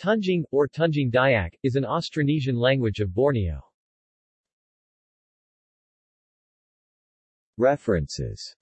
Tunjing, or Tunjing Dayak, is an Austronesian language of Borneo. References